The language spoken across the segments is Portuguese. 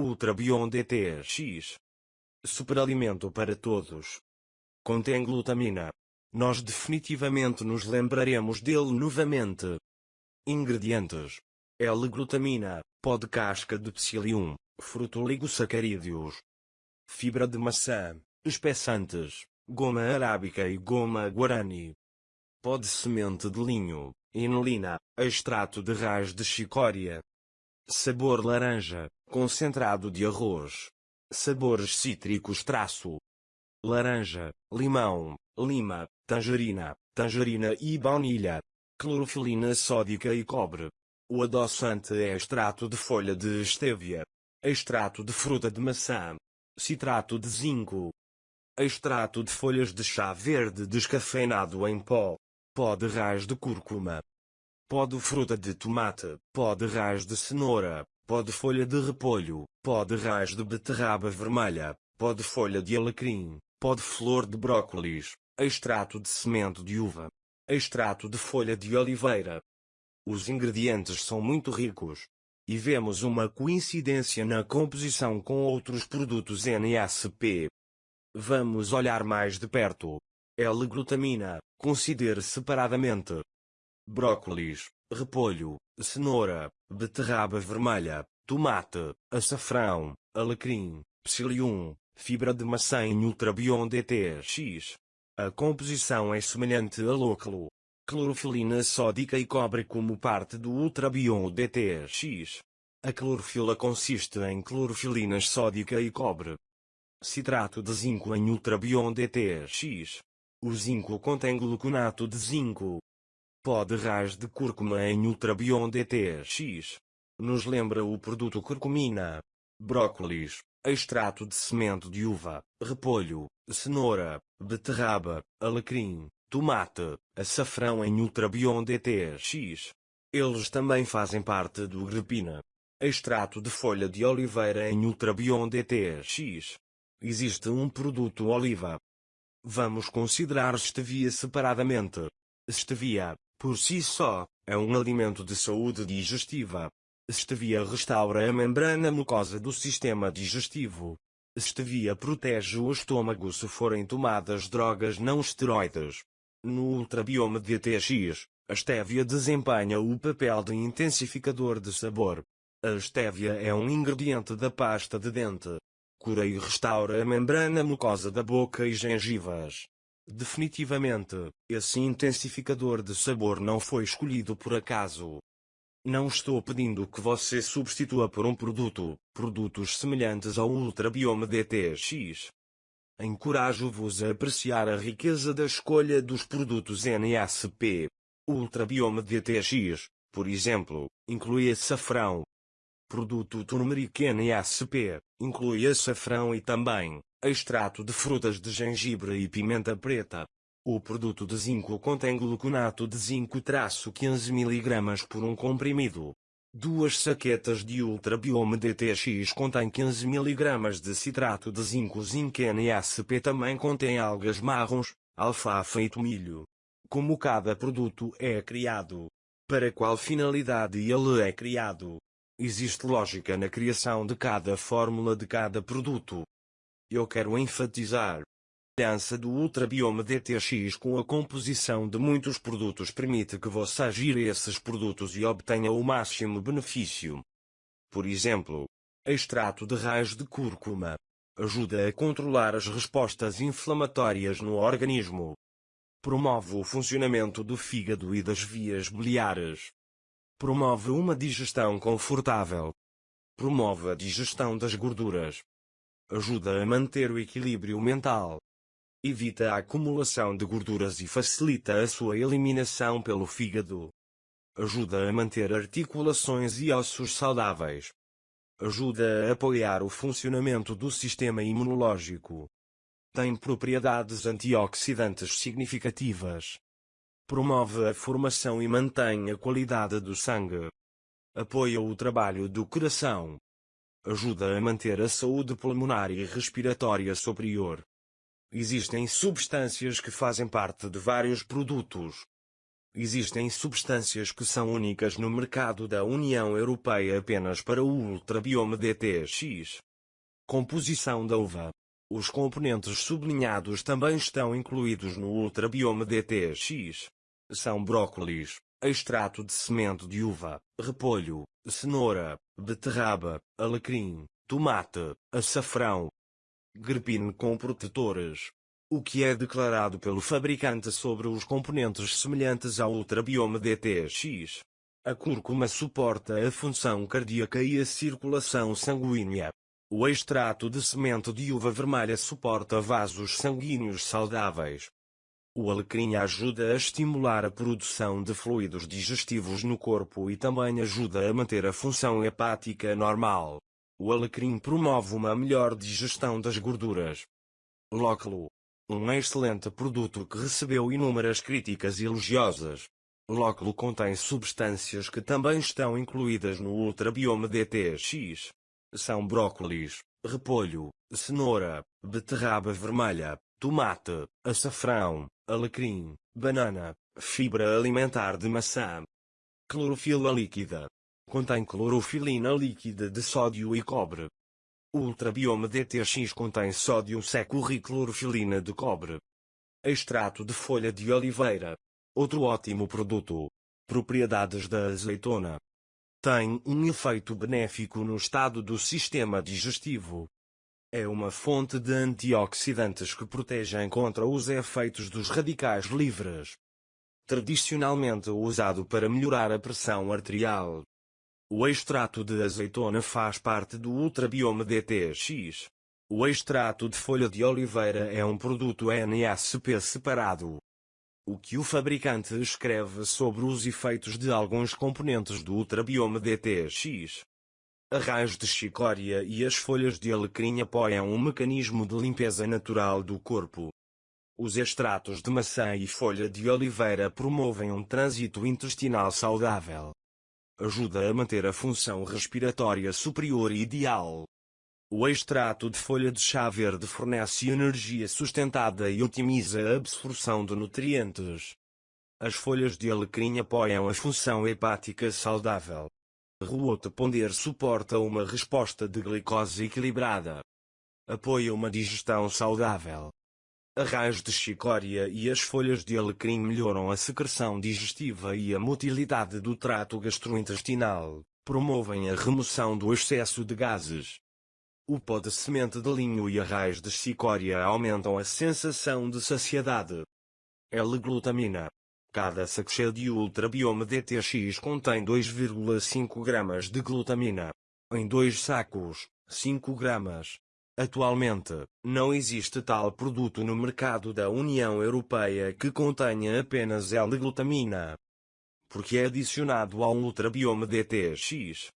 Ultra Beyond DTX. Superalimento para todos. Contém glutamina. Nós definitivamente nos lembraremos dele novamente. Ingredientes. L-glutamina, pó de casca de psyllium, frutoligosacarídeos. Fibra de maçã, espessantes, goma arábica e goma guarani. Pó de semente de linho, inulina, extrato de raiz de chicória. Sabor laranja, concentrado de arroz. Sabores cítricos traço. Laranja, limão, lima, tangerina, tangerina e baunilha. Clorofilina sódica e cobre. O adoçante é extrato de folha de estévia. Extrato de fruta de maçã. Citrato de zinco. Extrato de folhas de chá verde descafeinado em pó. Pó de raiz de cúrcuma. Pó de fruta de tomate. Pó de raiz de cenoura. Pó de folha de repolho. Pó de raiz de beterraba vermelha. Pó de folha de alecrim. Pó de flor de brócolis. Extrato de semente de uva. Extrato de folha de oliveira. Os ingredientes são muito ricos. E vemos uma coincidência na composição com outros produtos NASP. Vamos olhar mais de perto. L-glutamina, considere separadamente. Brócolis, repolho, cenoura, beterraba vermelha, tomate, açafrão, alecrim, psyllium, fibra de maçã em Ultrabion DTX. A composição é semelhante a lúculo, clorofilina sódica e cobre como parte do Ultrabion DTX. A clorofila consiste em clorofilinas sódica e cobre. Citrato de zinco em Ultrabion DTX. O zinco contém gluconato de zinco. Pó de raiz de cúrcuma em Ultrabion DTX. Nos lembra o produto curcumina. Brócolis, extrato de semente de uva, repolho, cenoura, beterraba, alecrim, tomate, açafrão em Ultrabion DTX. Eles também fazem parte do grepina. Extrato de folha de oliveira em Ultrabion DTX. Existe um produto oliva. Vamos considerar stevia separadamente. Stevia, por si só, é um alimento de saúde digestiva. Stevia restaura a membrana mucosa do sistema digestivo. Stevia protege o estômago se forem tomadas drogas não esteroides. No ultrabioma DTX, a stevia desempenha o papel de intensificador de sabor. A estévia é um ingrediente da pasta de dente. Cura e restaura a membrana mucosa da boca e gengivas. Definitivamente, esse intensificador de sabor não foi escolhido por acaso. Não estou pedindo que você substitua por um produto, produtos semelhantes ao Ultrabiome DTX. Encorajo-vos a apreciar a riqueza da escolha dos produtos NASP. O Ultrabiome DTX, por exemplo, inclui açafrão, Produto turmeric NASP, inclui açafrão e também, extrato de frutas de gengibre e pimenta preta. O produto de zinco contém gluconato de zinco 15 mg por um comprimido. Duas saquetas de Ultrabiome DTX contêm 15 mg de citrato de zinco Zinc NASP também contém algas marrons, alfafa e tomilho. Como cada produto é criado? Para qual finalidade ele é criado? Existe lógica na criação de cada fórmula de cada produto. Eu quero enfatizar. A aliança do Ultrabiome DTX com a composição de muitos produtos permite que você gire esses produtos e obtenha o máximo benefício. Por exemplo, extrato de raiz de cúrcuma ajuda a controlar as respostas inflamatórias no organismo. Promove o funcionamento do fígado e das vias biliares. Promove uma digestão confortável. Promove a digestão das gorduras. Ajuda a manter o equilíbrio mental. Evita a acumulação de gorduras e facilita a sua eliminação pelo fígado. Ajuda a manter articulações e ossos saudáveis. Ajuda a apoiar o funcionamento do sistema imunológico. Tem propriedades antioxidantes significativas. Promove a formação e mantém a qualidade do sangue. Apoia o trabalho do coração. Ajuda a manter a saúde pulmonar e respiratória superior. Existem substâncias que fazem parte de vários produtos. Existem substâncias que são únicas no mercado da União Europeia apenas para o ultrabioma DTX. Composição da uva. Os componentes sublinhados também estão incluídos no ultrabioma DTX. São brócolis, extrato de semente de uva, repolho, cenoura, beterraba, alecrim, tomate, açafrão. Grepine com protetores, o que é declarado pelo fabricante sobre os componentes semelhantes ao ultrabioma DTX. A cúrcuma suporta a função cardíaca e a circulação sanguínea. O extrato de semente de uva vermelha suporta vasos sanguíneos saudáveis. O alecrim ajuda a estimular a produção de fluidos digestivos no corpo e também ajuda a manter a função hepática normal. O alecrim promove uma melhor digestão das gorduras. Lóculo um excelente produto que recebeu inúmeras críticas elogiosas. Lóculo contém substâncias que também estão incluídas no ultrabioma DTX. São brócolis, repolho, cenoura, beterraba vermelha, tomate, açafrão, alecrim, banana, fibra alimentar de maçã. Clorofila líquida. Contém clorofilina líquida de sódio e cobre. O ultrabioma DTX contém sódio seco e clorofilina de cobre. Extrato de folha de oliveira. Outro ótimo produto. Propriedades da azeitona. Tem um efeito benéfico no estado do sistema digestivo. É uma fonte de antioxidantes que protegem contra os efeitos dos radicais livres. Tradicionalmente usado para melhorar a pressão arterial. O extrato de azeitona faz parte do ultrabioma DTX. O extrato de folha de oliveira é um produto NSP separado. O que o fabricante escreve sobre os efeitos de alguns componentes do ultrabioma DTX. A raiz de chicória e as folhas de alecrim apoiam um mecanismo de limpeza natural do corpo. Os extratos de maçã e folha de oliveira promovem um trânsito intestinal saudável ajuda a manter a função respiratória superior ideal. O extrato de folha de chá verde fornece energia sustentada e otimiza a absorção de nutrientes. As folhas de alecrim apoiam a função hepática saudável. Ruote ponder suporta uma resposta de glicose equilibrada. Apoia uma digestão saudável. A raiz de chicória e as folhas de alecrim melhoram a secreção digestiva e a motilidade do trato gastrointestinal, promovem a remoção do excesso de gases. O pó de semente de linho e a raiz de chicória aumentam a sensação de saciedade. L-glutamina. Cada saco de ultrabioma DTX contém 2,5 gramas de glutamina. Em dois sacos, 5 gramas. Atualmente, não existe tal produto no mercado da União Europeia que contenha apenas L-glutamina. Porque é adicionado ao ultrabioma DTX.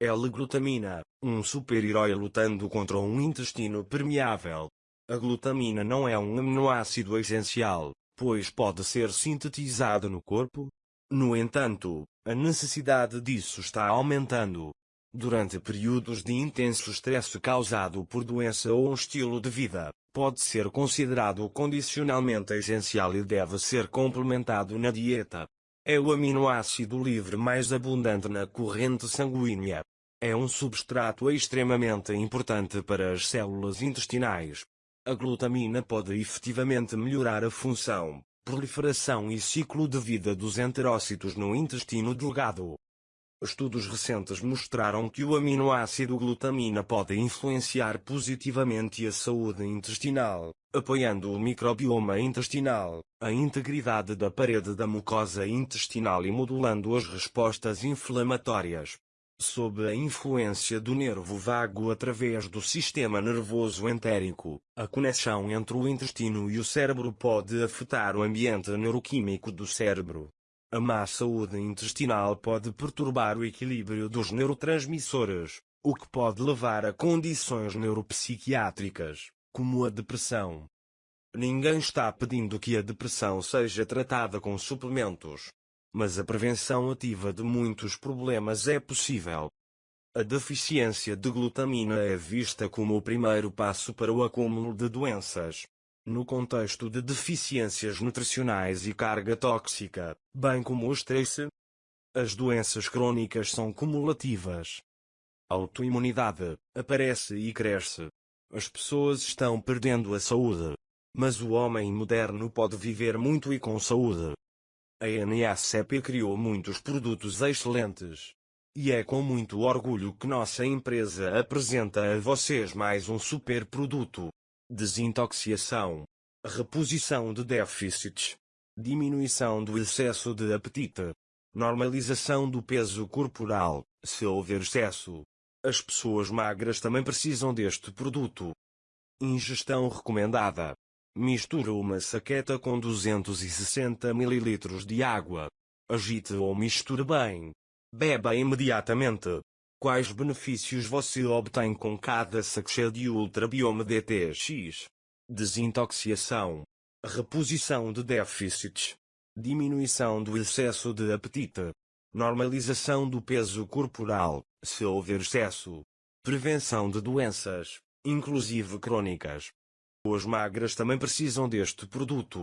L-glutamina, um super-herói lutando contra um intestino permeável. A glutamina não é um aminoácido essencial, pois pode ser sintetizado no corpo. No entanto, a necessidade disso está aumentando, Durante períodos de intenso estresse causado por doença ou um estilo de vida, pode ser considerado condicionalmente essencial e deve ser complementado na dieta. É o aminoácido livre mais abundante na corrente sanguínea. É um substrato extremamente importante para as células intestinais. A glutamina pode efetivamente melhorar a função, proliferação e ciclo de vida dos enterócitos no intestino delgado. Estudos recentes mostraram que o aminoácido glutamina pode influenciar positivamente a saúde intestinal, apoiando o microbioma intestinal, a integridade da parede da mucosa intestinal e modulando as respostas inflamatórias. Sob a influência do nervo vago através do sistema nervoso entérico, a conexão entre o intestino e o cérebro pode afetar o ambiente neuroquímico do cérebro, a má saúde intestinal pode perturbar o equilíbrio dos neurotransmissores, o que pode levar a condições neuropsiquiátricas, como a depressão. Ninguém está pedindo que a depressão seja tratada com suplementos. Mas a prevenção ativa de muitos problemas é possível. A deficiência de glutamina é vista como o primeiro passo para o acúmulo de doenças. no contexto de deficiências nutricionais e carga tóxica, bem como o estresse. As doenças crônicas são cumulativas. A autoimunidade aparece e cresce. As pessoas estão perdendo a saúde. Mas o homem moderno pode viver muito e com saúde. A NSCP criou muitos produtos excelentes. E é com muito orgulho que nossa empresa apresenta a vocês mais um super produto. Desintoxicação. Reposição de déficits. Diminuição do excesso de apetite. Normalização do peso corporal, se houver excesso. As pessoas magras também precisam deste produto. Ingestão recomendada. Mistura uma saqueta com 260 ml de água. Agite ou misture bem. Beba imediatamente. Quais benefícios você obtém com cada sachê de Ultra Biome DTX? Desintoxicação. Reposição de déficits. Diminuição do excesso de apetite. Normalização do peso corporal, se houver excesso. Prevenção de doenças, inclusive crônicas. As magras também precisam deste produto.